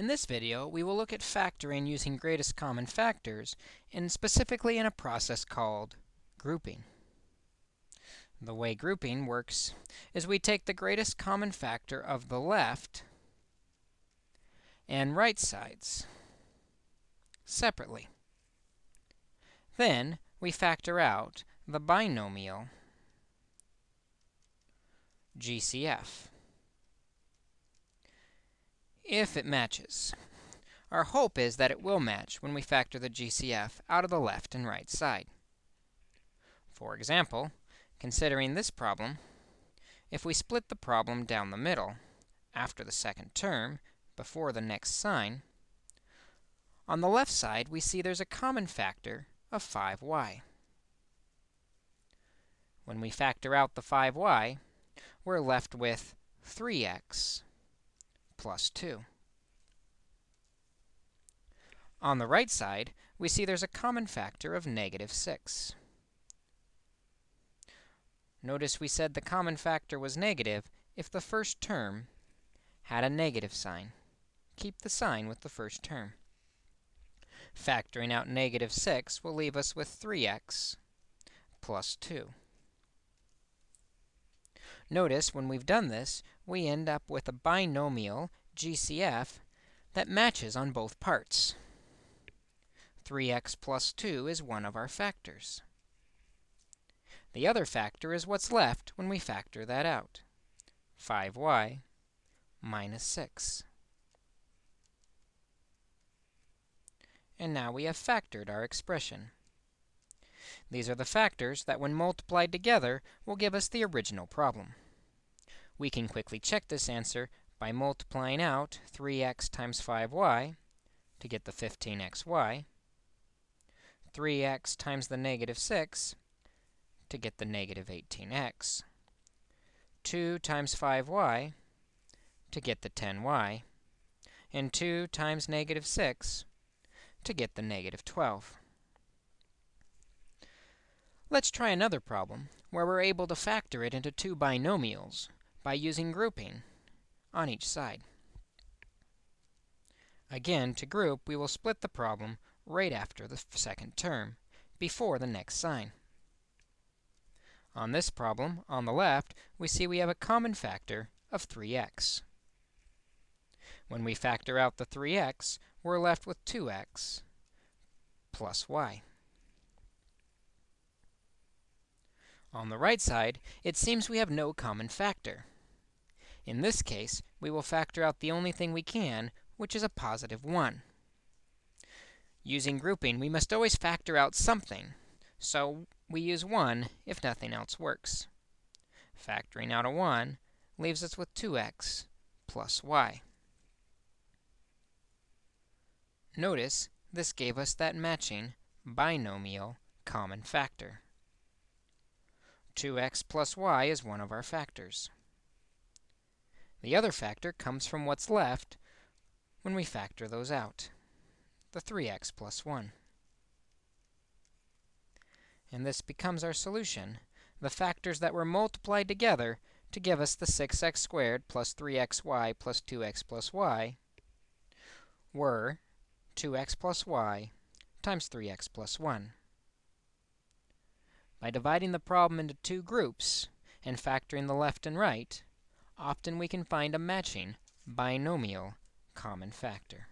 In this video, we will look at factoring using greatest common factors, and specifically in a process called grouping. The way grouping works is we take the greatest common factor of the left and right sides separately. Then we factor out the binomial GCF if it matches. Our hope is that it will match when we factor the GCF out of the left and right side. For example, considering this problem, if we split the problem down the middle, after the second term, before the next sign, on the left side, we see there's a common factor of 5y. When we factor out the 5y, we're left with 3x plus 2. On the right side, we see there's a common factor of negative 6. Notice we said the common factor was negative if the first term had a negative sign. Keep the sign with the first term. Factoring out negative 6 will leave us with 3x plus 2. Notice when we've done this, we end up with a binomial, GCF, that matches on both parts. 3x plus 2 is one of our factors. The other factor is what's left when we factor that out, 5y minus 6. And now we have factored our expression. These are the factors that, when multiplied together, will give us the original problem. We can quickly check this answer by multiplying out 3x times 5y to get the 15xy, 3x times the negative 6 to get the negative 18x, 2 times 5y to get the 10y, and 2 times negative 6 to get the negative 12. Let's try another problem where we're able to factor it into two binomials by using grouping on each side. Again, to group, we will split the problem right after the second term, before the next sign. On this problem, on the left, we see we have a common factor of 3x. When we factor out the 3x, we're left with 2x plus y. On the right side, it seems we have no common factor. In this case, we will factor out the only thing we can, which is a positive 1. Using grouping, we must always factor out something, so we use 1 if nothing else works. Factoring out a 1 leaves us with 2x plus y. Notice this gave us that matching binomial common factor. 2x plus y is one of our factors. The other factor comes from what's left when we factor those out, the 3x plus 1. And this becomes our solution, the factors that were multiplied together to give us the 6x squared plus 3xy plus 2x plus y were 2x plus y times 3x plus 1. By dividing the problem into two groups and factoring the left and right, often we can find a matching binomial common factor.